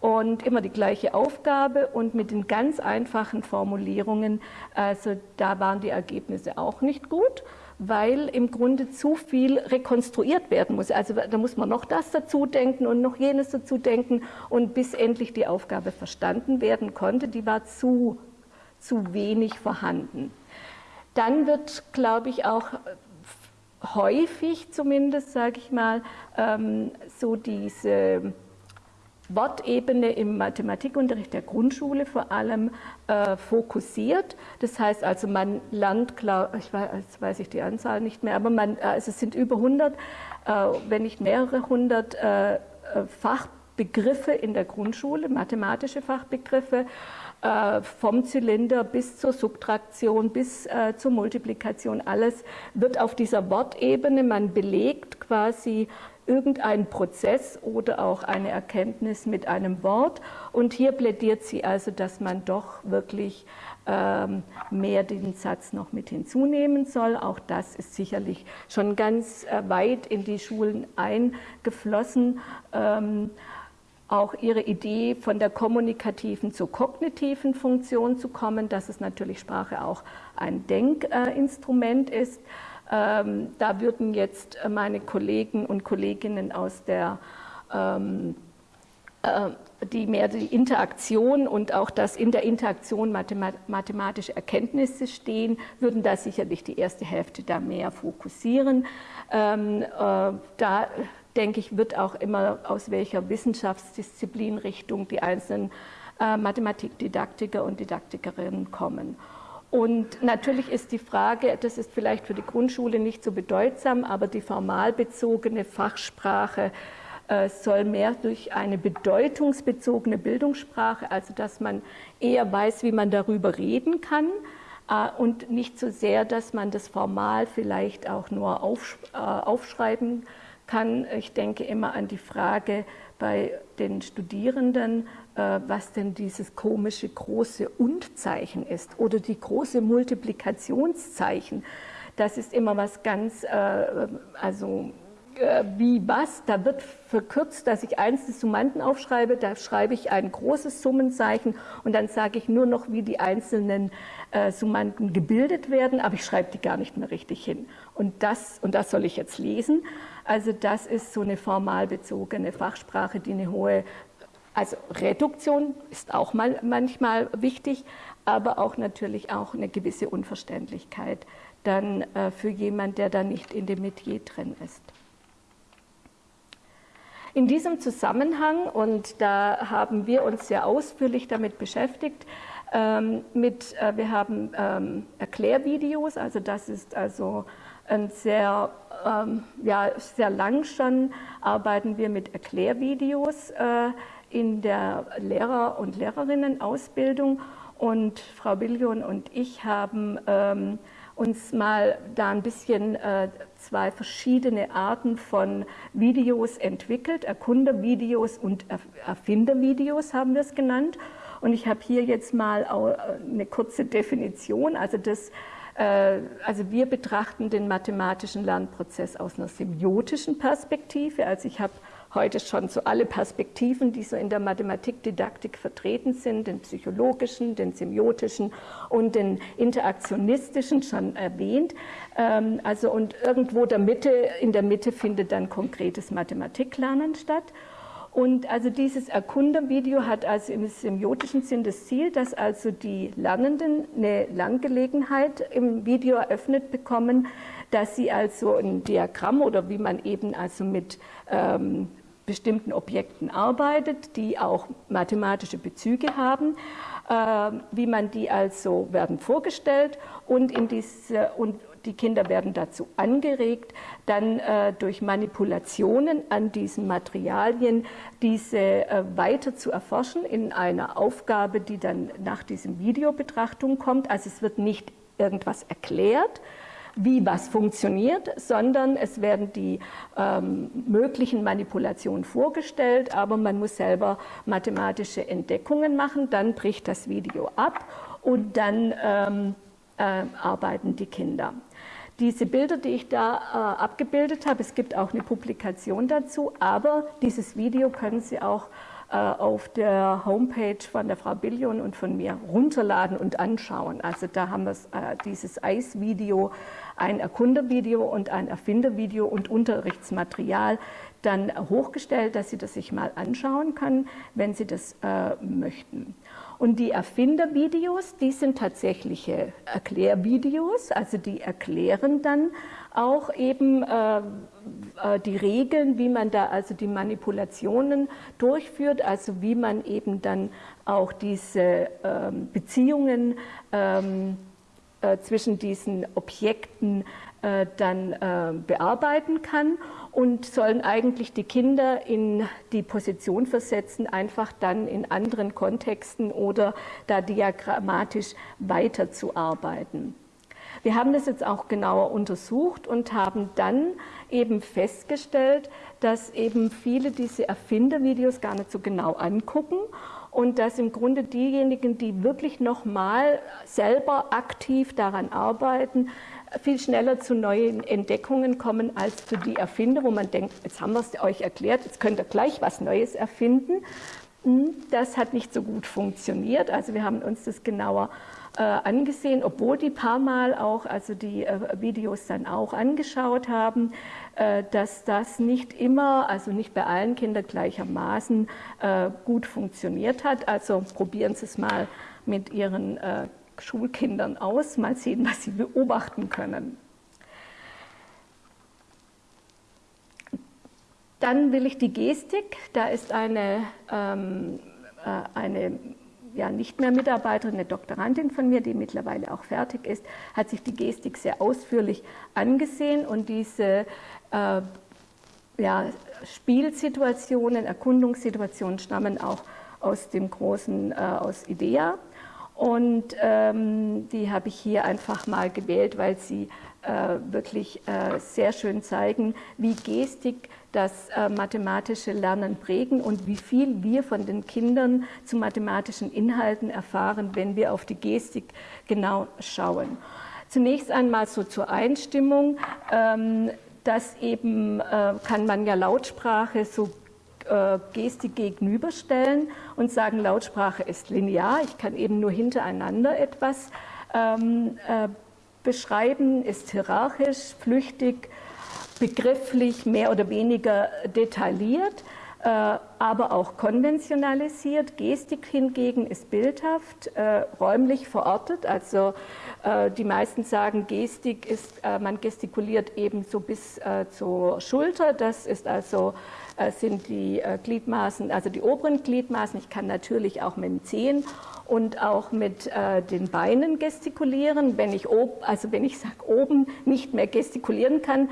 Und immer die gleiche Aufgabe und mit den ganz einfachen Formulierungen, also da waren die Ergebnisse auch nicht gut weil im Grunde zu viel rekonstruiert werden muss. Also da muss man noch das dazu denken und noch jenes dazu denken und bis endlich die Aufgabe verstanden werden konnte, die war zu, zu wenig vorhanden. Dann wird, glaube ich, auch häufig zumindest, sage ich mal, ähm, so diese Wortebene im Mathematikunterricht der Grundschule vor allem äh, fokussiert. Das heißt also, man lernt, klar, ich weiß, weiß ich die Anzahl nicht mehr, aber man, also es sind über 100, äh, wenn nicht mehrere hundert äh, äh, Fachbegriffe in der Grundschule, mathematische Fachbegriffe, äh, vom Zylinder bis zur Subtraktion, bis äh, zur Multiplikation, alles wird auf dieser Wortebene, man belegt quasi irgendein Prozess oder auch eine Erkenntnis mit einem Wort. Und hier plädiert sie also, dass man doch wirklich ähm, mehr den Satz noch mit hinzunehmen soll. Auch das ist sicherlich schon ganz äh, weit in die Schulen eingeflossen. Ähm, auch ihre Idee von der kommunikativen zur kognitiven Funktion zu kommen, dass es natürlich Sprache auch ein Denkinstrument ist. Ähm, da würden jetzt meine Kollegen und Kolleginnen aus der ähm, äh, die mehr die Interaktion und auch das in der Interaktion mathematische Erkenntnisse stehen, würden da sicherlich die erste Hälfte da mehr fokussieren. Ähm, äh, da denke ich, wird auch immer aus welcher Wissenschaftsdisziplinrichtung die einzelnen äh, Mathematikdidaktiker und Didaktikerinnen kommen. Und natürlich ist die Frage, das ist vielleicht für die Grundschule nicht so bedeutsam, aber die formalbezogene Fachsprache äh, soll mehr durch eine bedeutungsbezogene Bildungssprache, also dass man eher weiß, wie man darüber reden kann äh, und nicht so sehr, dass man das formal vielleicht auch nur äh, aufschreiben kann. Ich denke immer an die Frage bei den Studierenden, was denn dieses komische große Und-Zeichen ist oder die große Multiplikationszeichen. Das ist immer was ganz, also äh, wie was, da wird verkürzt, dass ich einzelne Summanden aufschreibe, da schreibe ich ein großes Summenzeichen und dann sage ich nur noch, wie die einzelnen äh, Summanden gebildet werden, aber ich schreibe die gar nicht mehr richtig hin. Und das, und das soll ich jetzt lesen. Also das ist so eine formalbezogene Fachsprache, die eine hohe, also Reduktion ist auch mal manchmal wichtig, aber auch natürlich auch eine gewisse Unverständlichkeit dann äh, für jemand, der da nicht in dem Metier drin ist. In diesem Zusammenhang, und da haben wir uns sehr ausführlich damit beschäftigt, ähm, mit, äh, wir haben ähm, Erklärvideos, also das ist also ein sehr, ähm, ja, sehr lang schon arbeiten wir mit Erklärvideos äh, in der Lehrer- und Lehrerinnenausbildung und Frau Billion und ich haben ähm, uns mal da ein bisschen äh, zwei verschiedene Arten von Videos entwickelt. Erkundervideos und Erfindervideos haben wir es genannt. Und ich habe hier jetzt mal äh, eine kurze Definition. Also, das, äh, also wir betrachten den mathematischen Lernprozess aus einer semiotischen Perspektive. Also ich habe heute schon so alle Perspektiven, die so in der Mathematikdidaktik vertreten sind, den psychologischen, den semiotischen und den interaktionistischen schon erwähnt. Ähm, also und irgendwo der Mitte, in der Mitte findet dann konkretes Mathematiklernen statt. Und also dieses Erkundervideo hat also im semiotischen Sinn das Ziel, dass also die Lernenden eine Langgelegenheit im Video eröffnet bekommen, dass sie also ein Diagramm oder wie man eben also mit ähm, bestimmten Objekten arbeitet, die auch mathematische Bezüge haben, äh, wie man die also werden vorgestellt und, in diese, und die Kinder werden dazu angeregt, dann äh, durch Manipulationen an diesen Materialien diese äh, weiter zu erforschen in einer Aufgabe, die dann nach diesem Videobetrachtung kommt. Also es wird nicht irgendwas erklärt, wie was funktioniert, sondern es werden die ähm, möglichen Manipulationen vorgestellt, aber man muss selber mathematische Entdeckungen machen, dann bricht das Video ab und dann ähm, äh, arbeiten die Kinder. Diese Bilder, die ich da äh, abgebildet habe, es gibt auch eine Publikation dazu, aber dieses Video können Sie auch auf der Homepage von der Frau Billion und von mir runterladen und anschauen. Also da haben wir äh, dieses Eisvideo, ein Erkundervideo und ein Erfindervideo und Unterrichtsmaterial dann hochgestellt, dass Sie das sich mal anschauen können, wenn Sie das äh, möchten. Und die Erfindervideos, die sind tatsächliche Erklärvideos, also die erklären dann auch eben äh, äh, die Regeln, wie man da also die Manipulationen durchführt, also wie man eben dann auch diese ähm, Beziehungen ähm, äh, zwischen diesen Objekten äh, dann äh, bearbeiten kann und sollen eigentlich die Kinder in die Position versetzen, einfach dann in anderen Kontexten oder da diagrammatisch weiterzuarbeiten. Wir haben das jetzt auch genauer untersucht und haben dann eben festgestellt, dass eben viele diese Erfindervideos gar nicht so genau angucken und dass im Grunde diejenigen, die wirklich nochmal selber aktiv daran arbeiten, viel schneller zu neuen Entdeckungen kommen als für die Erfinder, wo man denkt, jetzt haben wir es euch erklärt, jetzt könnt ihr gleich was Neues erfinden. Hm, das hat nicht so gut funktioniert. Also wir haben uns das genauer äh, angesehen, obwohl die paar Mal auch, also die äh, Videos dann auch angeschaut haben, äh, dass das nicht immer, also nicht bei allen Kindern gleichermaßen äh, gut funktioniert hat. Also probieren Sie es mal mit Ihren äh, Schulkindern aus, mal sehen, was Sie beobachten können. Dann will ich die Gestik, da ist eine, ähm, eine ja nicht mehr Mitarbeiterin, eine Doktorandin von mir, die mittlerweile auch fertig ist, hat sich die Gestik sehr ausführlich angesehen und diese äh, ja, Spielsituationen, Erkundungssituationen stammen auch aus dem großen, äh, aus IDEA. Und ähm, die habe ich hier einfach mal gewählt, weil sie wirklich äh, sehr schön zeigen, wie Gestik das äh, mathematische Lernen prägen und wie viel wir von den Kindern zu mathematischen Inhalten erfahren, wenn wir auf die Gestik genau schauen. Zunächst einmal so zur Einstimmung. Ähm, das eben äh, kann man ja Lautsprache so äh, Gestik gegenüberstellen und sagen, Lautsprache ist linear. Ich kann eben nur hintereinander etwas ähm, äh, beschreiben, ist hierarchisch, flüchtig, begrifflich, mehr oder weniger detailliert, äh, aber auch konventionalisiert. Gestik hingegen ist bildhaft, äh, räumlich verortet. Also äh, die meisten sagen, Gestik ist, äh, man gestikuliert eben so bis äh, zur Schulter. Das ist also sind die Gliedmaßen, also die oberen Gliedmaßen. Ich kann natürlich auch mit den Zehen und auch mit den Beinen gestikulieren. Wenn ich, ob, also wenn ich sage, oben nicht mehr gestikulieren kann,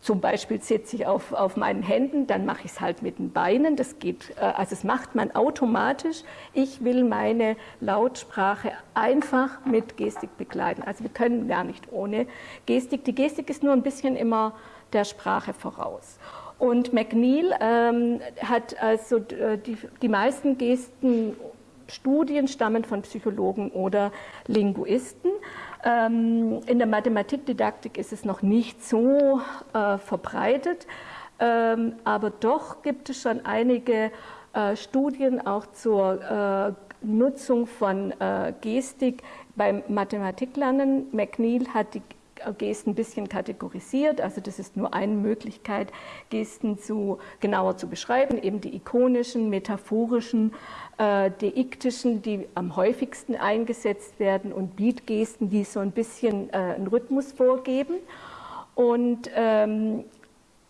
zum Beispiel sitze ich auf, auf meinen Händen, dann mache ich es halt mit den Beinen. Das geht, äh, also das macht man automatisch. Ich will meine Lautsprache einfach mit Gestik begleiten. Also wir können gar nicht ohne Gestik. Die Gestik ist nur ein bisschen immer der Sprache voraus. Und McNeil ähm, hat also äh, die, die meisten Gesten Studien stammen von Psychologen oder Linguisten. Ähm, in der Mathematikdidaktik ist es noch nicht so äh, verbreitet, ähm, aber doch gibt es schon einige äh, Studien auch zur äh, Nutzung von äh, Gestik beim Mathematiklernen. McNeil hat die Gesten ein bisschen kategorisiert. Also das ist nur eine Möglichkeit, Gesten zu, genauer zu beschreiben, eben die ikonischen, metaphorischen, äh, deiktischen, die am häufigsten eingesetzt werden und Beatgesten, die so ein bisschen äh, einen Rhythmus vorgeben. Und ähm,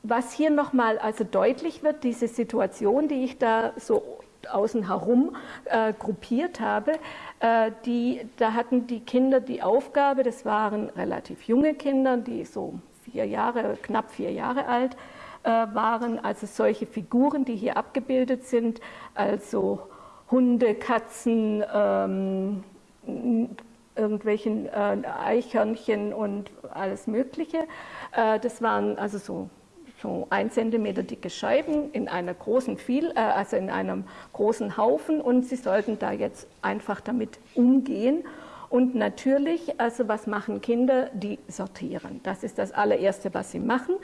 was hier nochmal also deutlich wird, diese Situation, die ich da so außen herum äh, gruppiert habe, äh, die, da hatten die Kinder die Aufgabe, das waren relativ junge Kinder, die so vier Jahre, knapp vier Jahre alt äh, waren, also solche Figuren, die hier abgebildet sind, also Hunde, Katzen, ähm, irgendwelchen äh, Eichhörnchen und alles Mögliche. Äh, das waren also so so ein Zentimeter dicke Scheiben in einer großen viel, äh, also in einem großen Haufen und sie sollten da jetzt einfach damit umgehen. Und natürlich, also was machen Kinder? Die sortieren. Das ist das allererste, was sie machen.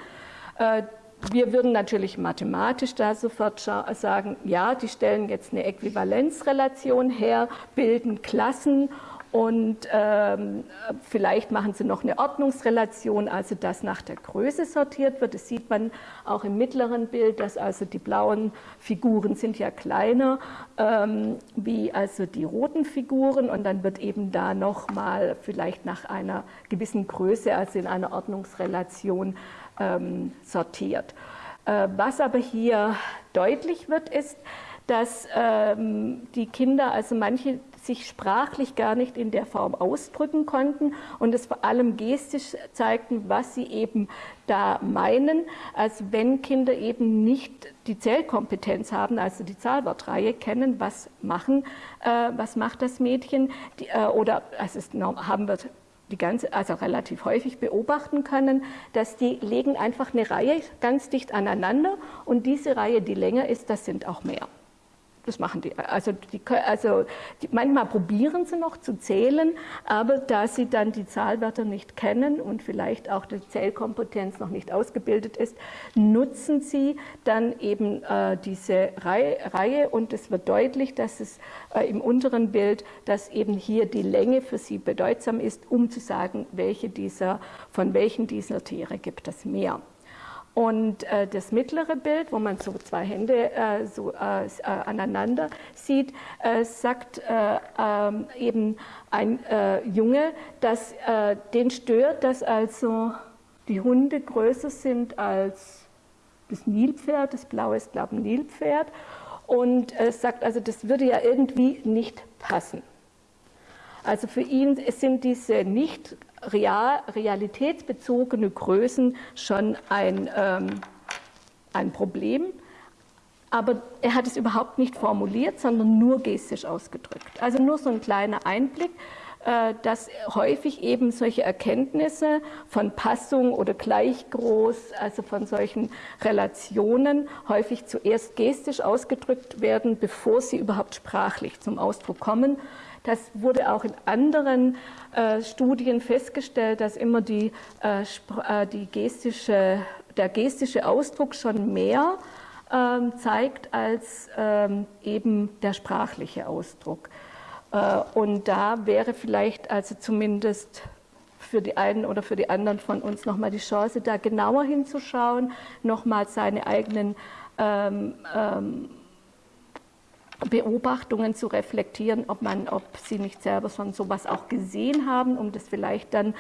Äh, wir würden natürlich mathematisch da sofort sagen, ja, die stellen jetzt eine Äquivalenzrelation her, bilden Klassen und ähm, vielleicht machen sie noch eine Ordnungsrelation, also dass nach der Größe sortiert wird. Das sieht man auch im mittleren Bild, dass also die blauen Figuren sind ja kleiner ähm, wie also die roten Figuren und dann wird eben da nochmal vielleicht nach einer gewissen Größe, also in einer Ordnungsrelation ähm, sortiert. Äh, was aber hier deutlich wird, ist, dass ähm, die Kinder, also manche sich sprachlich gar nicht in der Form ausdrücken konnten und es vor allem gestisch zeigten, was sie eben da meinen. Also wenn Kinder eben nicht die Zählkompetenz haben, also die Zahlwortreihe kennen, was machen, äh, was macht das Mädchen, die, äh, oder also es haben wir die ganze, also relativ häufig beobachten können, dass die legen einfach eine Reihe ganz dicht aneinander und diese Reihe, die länger ist, das sind auch mehr. Das machen die. Also, die, also die, manchmal probieren sie noch zu zählen, aber da sie dann die Zahlwörter nicht kennen und vielleicht auch die Zählkompetenz noch nicht ausgebildet ist, nutzen sie dann eben äh, diese Reihe, Reihe, und es wird deutlich, dass es äh, im unteren Bild, dass eben hier die Länge für sie bedeutsam ist, um zu sagen, welche dieser, von welchen dieser Tiere gibt es mehr. Und äh, das mittlere Bild, wo man so zwei Hände äh, so äh, äh aneinander sieht, äh, sagt äh, ähm, eben ein Junge, dass den stört, dass also die Hunde größer sind als das Nilpferd. Das blaue ist, glaube ich, ein Nilpferd. und sagt, also das würde ja irgendwie nicht passen. Also für ihn sind diese nicht real, realitätsbezogene Größen schon ein, ähm, ein Problem. Aber er hat es überhaupt nicht formuliert, sondern nur gestisch ausgedrückt. Also nur so ein kleiner Einblick, äh, dass häufig eben solche Erkenntnisse von Passung oder gleich groß, also von solchen Relationen, häufig zuerst gestisch ausgedrückt werden, bevor sie überhaupt sprachlich zum Ausdruck kommen. Das wurde auch in anderen äh, Studien festgestellt, dass immer die, äh, äh, die gestische, der gestische Ausdruck schon mehr ähm, zeigt als ähm, eben der sprachliche Ausdruck. Äh, und da wäre vielleicht also zumindest für die einen oder für die anderen von uns nochmal die Chance, da genauer hinzuschauen, nochmal seine eigenen ähm, ähm, Beobachtungen zu reflektieren, ob, man, ob sie nicht selber schon sowas auch gesehen haben, um das vielleicht dann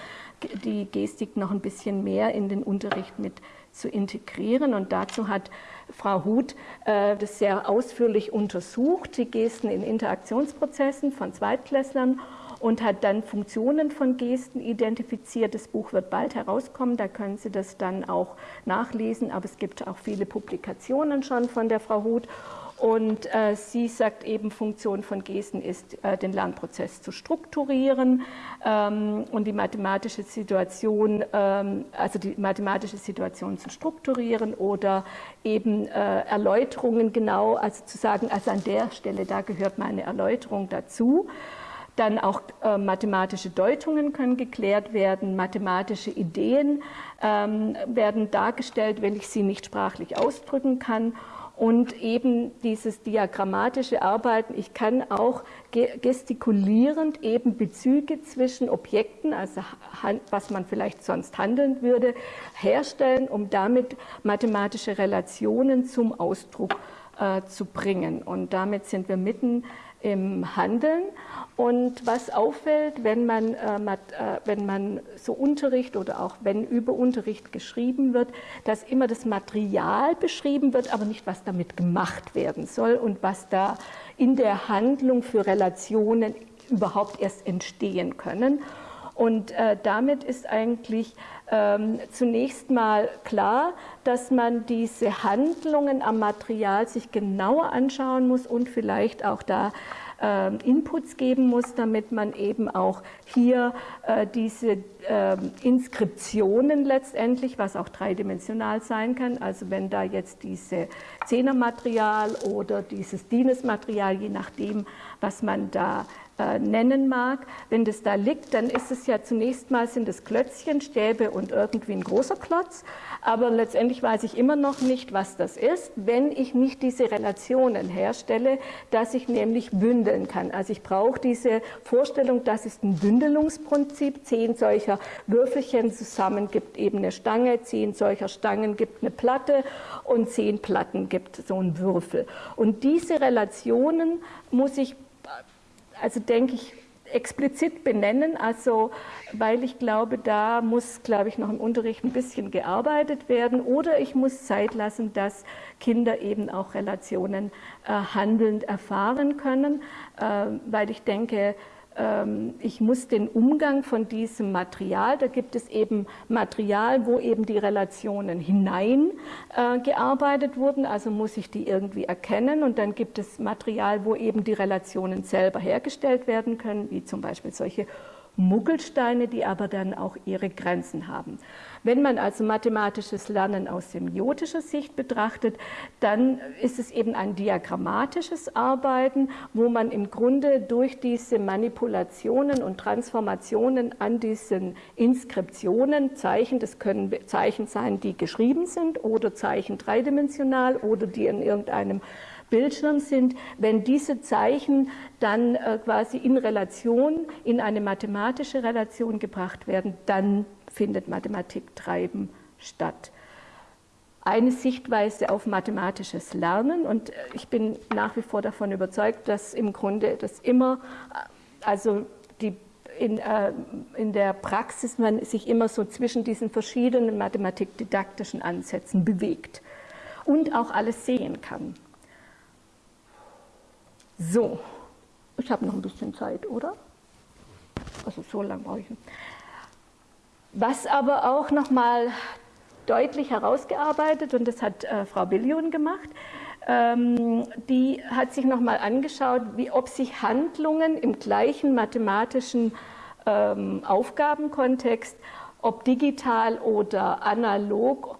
die Gestik noch ein bisschen mehr in den Unterricht mit zu integrieren. Und dazu hat Frau Huth äh, das sehr ausführlich untersucht, die Gesten in Interaktionsprozessen von Zweitklässlern und hat dann Funktionen von Gesten identifiziert. Das Buch wird bald herauskommen, da können Sie das dann auch nachlesen, aber es gibt auch viele Publikationen schon von der Frau Huth. Und äh, sie sagt eben, Funktion von Gesten ist, äh, den Lernprozess zu strukturieren ähm, und die mathematische Situation, ähm, also die mathematische Situation zu strukturieren oder eben äh, Erläuterungen genau, also zu sagen, also an der Stelle, da gehört meine Erläuterung dazu. Dann auch äh, mathematische Deutungen können geklärt werden, mathematische Ideen ähm, werden dargestellt, wenn ich sie nicht sprachlich ausdrücken kann und eben dieses diagrammatische Arbeiten. Ich kann auch gestikulierend eben Bezüge zwischen Objekten, also was man vielleicht sonst handeln würde, herstellen, um damit mathematische Relationen zum Ausdruck äh, zu bringen. Und damit sind wir mitten im Handeln. Und was auffällt, wenn man, äh, äh, wenn man so Unterricht oder auch wenn über Unterricht geschrieben wird, dass immer das Material beschrieben wird, aber nicht, was damit gemacht werden soll und was da in der Handlung für Relationen überhaupt erst entstehen können. Und äh, damit ist eigentlich ähm, zunächst mal klar, dass man diese Handlungen am Material sich genauer anschauen muss und vielleicht auch da äh, Inputs geben muss, damit man eben auch hier äh, diese äh, Inskriptionen letztendlich, was auch dreidimensional sein kann, also wenn da jetzt diese Zehnermaterial oder dieses Dienesmaterial, je nachdem, was man da äh, nennen mag. Wenn das da liegt, dann ist es ja zunächst mal sind es Klötzchen, Stäbe und irgendwie ein großer Klotz. Aber letztendlich weiß ich immer noch nicht, was das ist, wenn ich nicht diese Relationen herstelle, dass ich nämlich bündeln kann. Also ich brauche diese Vorstellung, das ist ein Bündelungsprinzip. Zehn solcher Würfelchen zusammen gibt eben eine Stange, zehn solcher Stangen gibt eine Platte und zehn Platten gibt so einen Würfel. Und diese Relationen muss ich also denke ich, explizit benennen, also weil ich glaube, da muss, glaube ich, noch im Unterricht ein bisschen gearbeitet werden. Oder ich muss Zeit lassen, dass Kinder eben auch Relationen äh, handelnd erfahren können, äh, weil ich denke, ich muss den Umgang von diesem Material, da gibt es eben Material, wo eben die Relationen hineingearbeitet äh, wurden, also muss ich die irgendwie erkennen und dann gibt es Material, wo eben die Relationen selber hergestellt werden können, wie zum Beispiel solche Muggelsteine, die aber dann auch ihre Grenzen haben. Wenn man also mathematisches Lernen aus semiotischer Sicht betrachtet, dann ist es eben ein diagrammatisches Arbeiten, wo man im Grunde durch diese Manipulationen und Transformationen an diesen Inskriptionen, Zeichen, das können Zeichen sein, die geschrieben sind oder Zeichen dreidimensional oder die in irgendeinem Bildschirm sind, wenn diese Zeichen dann äh, quasi in Relation, in eine mathematische Relation gebracht werden, dann findet Mathematiktreiben statt. Eine Sichtweise auf mathematisches Lernen und ich bin nach wie vor davon überzeugt, dass im Grunde das immer, also die in, äh, in, der Praxis man sich immer so zwischen diesen verschiedenen mathematikdidaktischen Ansätzen bewegt und auch alles sehen kann. So, ich habe noch ein bisschen Zeit, oder? Also so lange brauche ich. Was aber auch nochmal deutlich herausgearbeitet, und das hat äh, Frau Billion gemacht, ähm, die hat sich nochmal angeschaut, wie, ob sich Handlungen im gleichen mathematischen ähm, Aufgabenkontext, ob digital oder analog,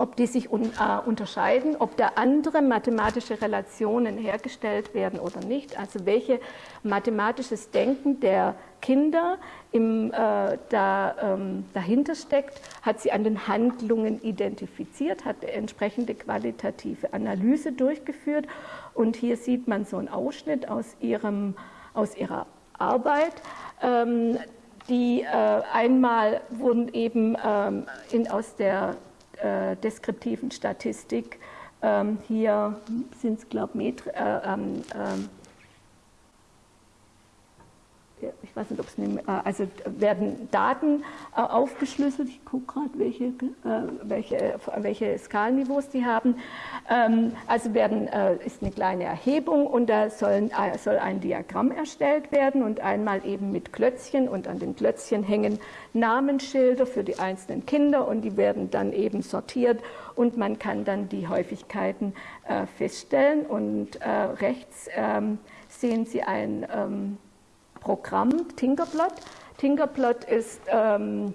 ob die sich un, äh, unterscheiden, ob da andere mathematische Relationen hergestellt werden oder nicht, also welche mathematisches Denken der Kinder im, äh, da, ähm, dahinter steckt, hat sie an den Handlungen identifiziert, hat entsprechende qualitative Analyse durchgeführt und hier sieht man so einen Ausschnitt aus, ihrem, aus ihrer Arbeit. Ähm, die äh, einmal wurden eben ähm, in, aus der äh, deskriptiven Statistik. Ähm, hier sind es, glaube ich, äh, ähm, ähm, ich weiß nicht, ob es eine, äh, also werden Daten äh, aufgeschlüsselt. Ich gucke gerade, welche, äh, welche, welche Skalenniveaus die haben. Ähm, also werden, ist eine kleine Erhebung und da sollen, soll ein Diagramm erstellt werden und einmal eben mit Klötzchen und an den Klötzchen hängen Namensschilder für die einzelnen Kinder und die werden dann eben sortiert und man kann dann die Häufigkeiten feststellen und rechts ähm, sehen Sie ein ähm, Programm Tinkerplot. Tinkerplot ist ähm,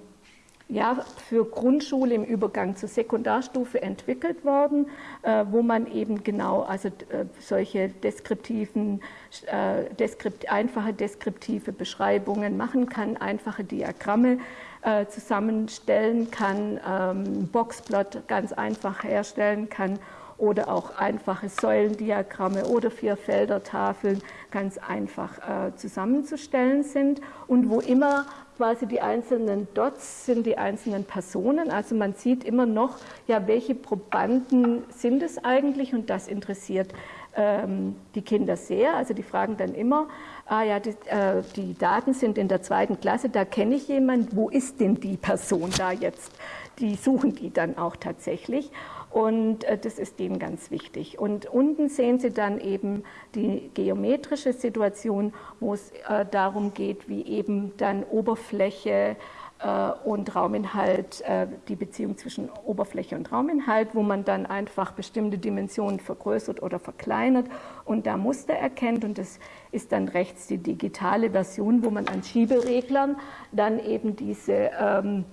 ja, für Grundschule im Übergang zur Sekundarstufe entwickelt worden, äh, wo man eben genau also äh, solche deskriptiven, äh, deskript, einfache deskriptive Beschreibungen machen kann, einfache Diagramme äh, zusammenstellen kann, ähm, Boxplot ganz einfach herstellen kann oder auch einfache Säulendiagramme oder Vierfeldertafeln ganz einfach äh, zusammenzustellen sind und wo immer quasi die einzelnen Dots sind die einzelnen Personen. Also man sieht immer noch, ja, welche Probanden sind es eigentlich und das interessiert ähm, die Kinder sehr. Also die fragen dann immer, ah ja, die, äh, die Daten sind in der zweiten Klasse, da kenne ich jemanden, wo ist denn die Person da jetzt? Die suchen die dann auch tatsächlich. Und äh, das ist denen ganz wichtig. Und unten sehen Sie dann eben die geometrische Situation, wo es äh, darum geht, wie eben dann Oberfläche äh, und Rauminhalt, die Beziehung zwischen Oberfläche und Rauminhalt, wo man dann einfach bestimmte Dimensionen vergrößert oder verkleinert und da Muster erkennt. Und das ist dann rechts die digitale Version, wo man an Schiebereglern dann eben diese, ähm,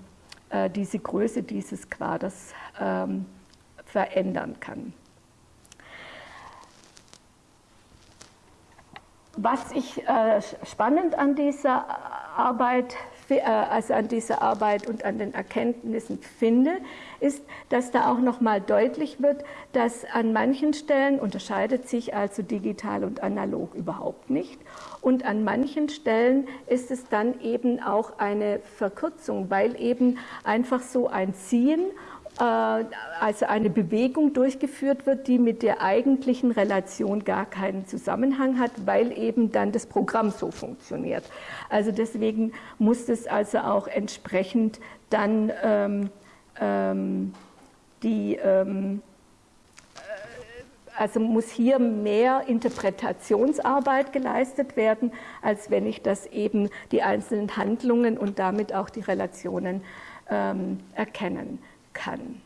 diese Größe dieses Quaders ähm, verändern kann. Was ich äh, spannend an dieser Arbeit, äh, also an dieser Arbeit und an den Erkenntnissen finde, ist, dass da auch noch mal deutlich wird, dass an manchen Stellen unterscheidet sich also digital und analog überhaupt nicht. Und an manchen Stellen ist es dann eben auch eine Verkürzung, weil eben einfach so ein Ziehen also eine Bewegung durchgeführt wird, die mit der eigentlichen Relation gar keinen Zusammenhang hat, weil eben dann das Programm so funktioniert. Also deswegen muss es also auch entsprechend dann ähm, ähm, die ähm, äh, also muss hier mehr Interpretationsarbeit geleistet werden, als wenn ich das eben die einzelnen Handlungen und damit auch die Relationen ähm, erkennen kann.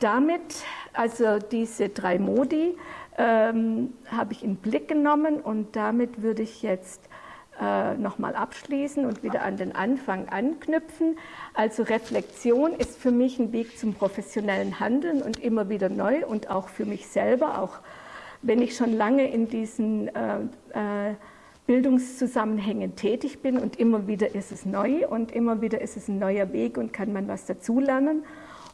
Damit, also diese drei Modi, ähm, habe ich in Blick genommen und damit würde ich jetzt äh, nochmal abschließen und wieder an den Anfang anknüpfen. Also Reflexion ist für mich ein Weg zum professionellen Handeln und immer wieder neu und auch für mich selber, auch wenn ich schon lange in diesen äh, äh, Bildungszusammenhängen tätig bin und immer wieder ist es neu und immer wieder ist es ein neuer Weg und kann man was dazulernen.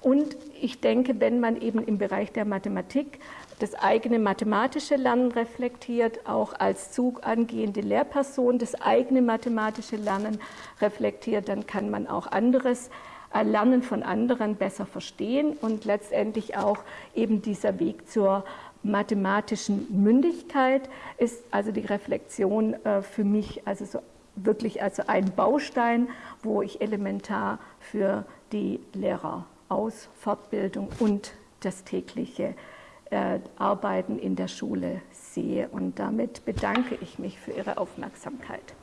Und ich denke, wenn man eben im Bereich der Mathematik das eigene mathematische Lernen reflektiert, auch als Zug angehende Lehrperson das eigene mathematische Lernen reflektiert, dann kann man auch anderes äh, Lernen von anderen besser verstehen und letztendlich auch eben dieser Weg zur mathematischen Mündigkeit ist also die Reflexion äh, für mich also so wirklich also ein Baustein, wo ich elementar für die Lehrerausfortbildung und das tägliche äh, Arbeiten in der Schule sehe. Und damit bedanke ich mich für Ihre Aufmerksamkeit.